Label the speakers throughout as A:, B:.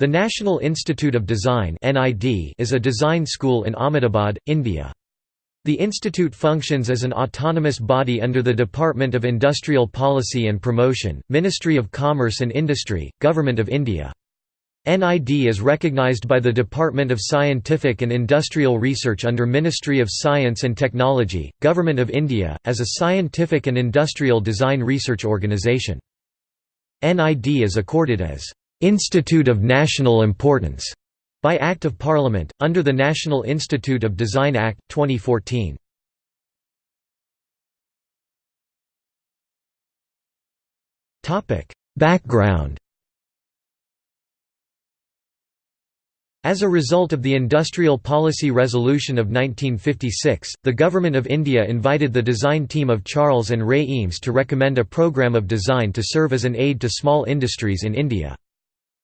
A: The National Institute of Design is a design school in Ahmedabad, India. The institute functions as an autonomous body under the Department of Industrial Policy and Promotion, Ministry of Commerce and Industry, Government of India. NID is recognized by the Department of Scientific and Industrial Research under Ministry of Science and Technology, Government of India, as a scientific and industrial design research organisation. NID is accorded as Institute of National Importance by Act of Parliament, under the National Institute of Design Act, 2014. Background As a result of the Industrial Policy Resolution of 1956, the Government of India invited the design team of Charles and Ray Eames to recommend a programme of design to serve as an aid to small industries in India.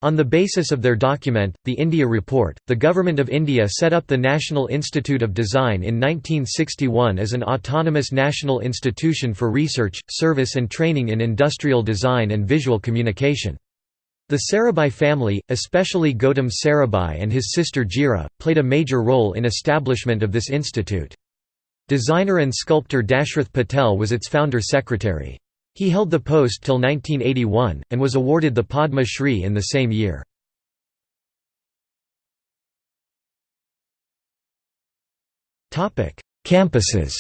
A: On the basis of their document, the India Report, the Government of India set up the National Institute of Design in 1961 as an autonomous national institution for research, service and training in industrial design and visual communication. The Sarabhai family, especially Gautam Sarabhai and his sister Gira, played a major role in establishment of this institute. Designer and sculptor Dashrath Patel was its founder secretary. He held the post till 1981, and was awarded the Padma Shri in the same year. Campuses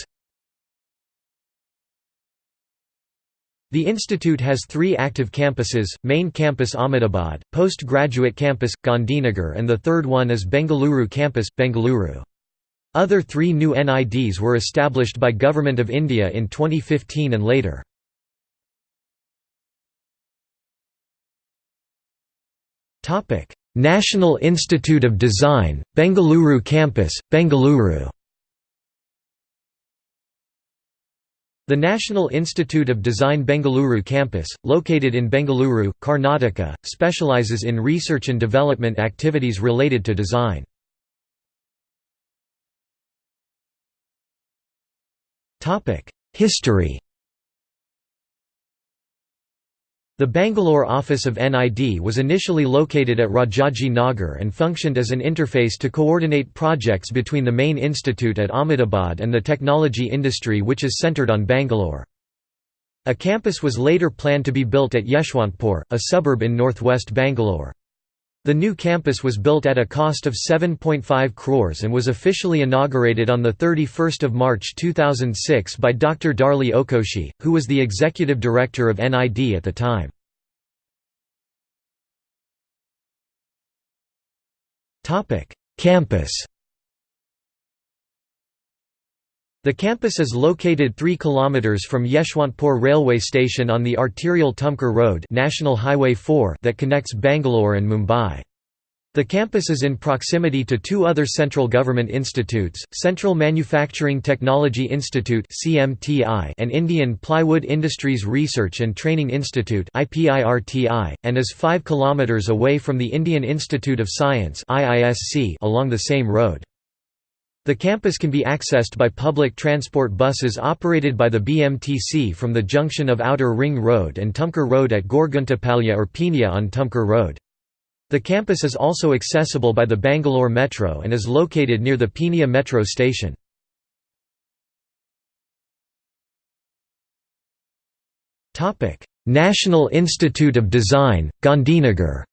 A: The institute has three active campuses, main campus Ahmedabad, postgraduate campus, Gandhinagar and the third one is Bengaluru campus, Bengaluru. Other three new NIDs were established by Government of India in 2015 and later. National Institute of Design, Bengaluru Campus, Bengaluru. The National Institute of Design Bengaluru campus, located in Bengaluru, Karnataka, specializes in research and development activities related to design. History The Bangalore office of NID was initially located at Rajaji Nagar and functioned as an interface to coordinate projects between the main institute at Ahmedabad and the technology industry which is centred on Bangalore. A campus was later planned to be built at Yeshwantpur, a suburb in northwest Bangalore. The new campus was built at a cost of 7.5 crores and was officially inaugurated on 31 March 2006 by Dr. Darlie O. Koshy, who was the executive director of NID at the time. Campus The campus is located 3 km from Yeshwantpur railway station on the arterial Tumkur Road National Highway 4 that connects Bangalore and Mumbai. The campus is in proximity to two other central government institutes, Central Manufacturing Technology Institute and Indian Plywood Industries Research and Training Institute and is 5 km away from the Indian Institute of Science along the same road. The campus can be accessed by public transport buses operated by the BMTC from the junction of Outer Ring Road and Tumkur Road at Gorguntepalya or Peenya on Tumkur Road. The campus is also accessible by the Bangalore Metro and is located near the Peenya metro station. National Institute of Design, Gandhinagar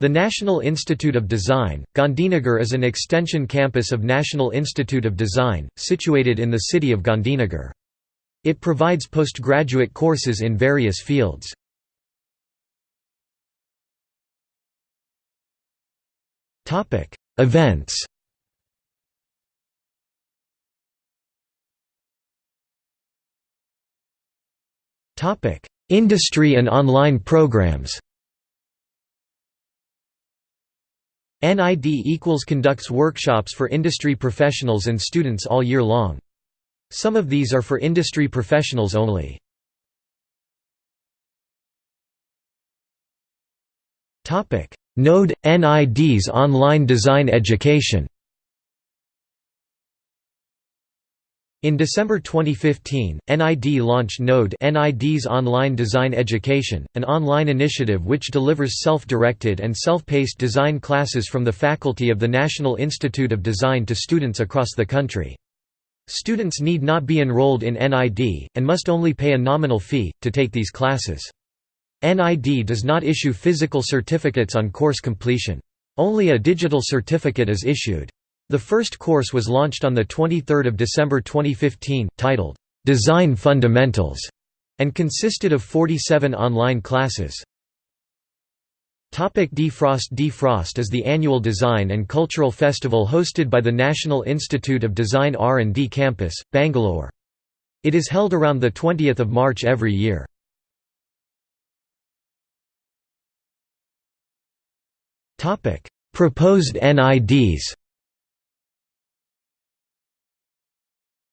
A: The National Institute of Design, Gandhinagar is an extension campus of National Institute of Design, situated in the city of Gandhinagar. It provides postgraduate courses in various fields. Events Industry and online programs NID equals conducts workshops for industry professionals and students all year long. Some of these are for industry professionals only. Node – NID's online design education In December 2015, NID launched Node NID's Online Design Education, an online initiative which delivers self-directed and self-paced design classes from the faculty of the National Institute of Design to students across the country. Students need not be enrolled in NID, and must only pay a nominal fee, to take these classes. NID does not issue physical certificates on course completion. Only a digital certificate is issued. The first course was launched on 23 December 2015, titled, "'Design Fundamentals' and consisted of 47 online classes. Defrost Defrost is the annual design and cultural festival hosted by the National Institute of Design R&D Campus, Bangalore. It is held around 20 March every year. Proposed NIDs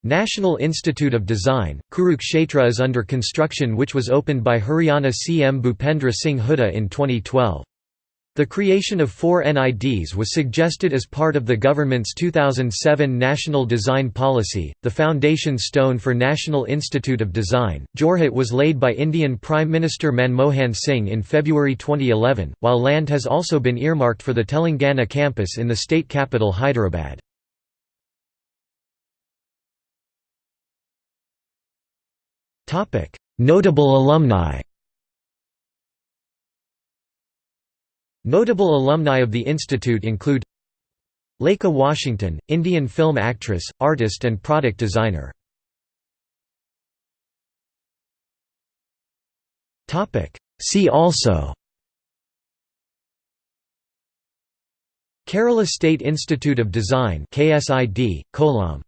A: National Institute of Design, Kurukshetra is under construction which was opened by Haryana CM Bhupinder Singh Hooda in 2012. The creation of four NIDs was suggested as part of the government's 2007 National Design Policy. The foundation stone for National Institute of Design, Jorhat was laid by Indian Prime Minister Manmohan Singh in February 2011, while land has also been earmarked for the Telangana campus in the state capital Hyderabad. Notable alumni. Notable alumni of the institute include Lekha Washington, Indian film actress, artist and product designer. See also Kerala State Institute of Design KSID, Kollam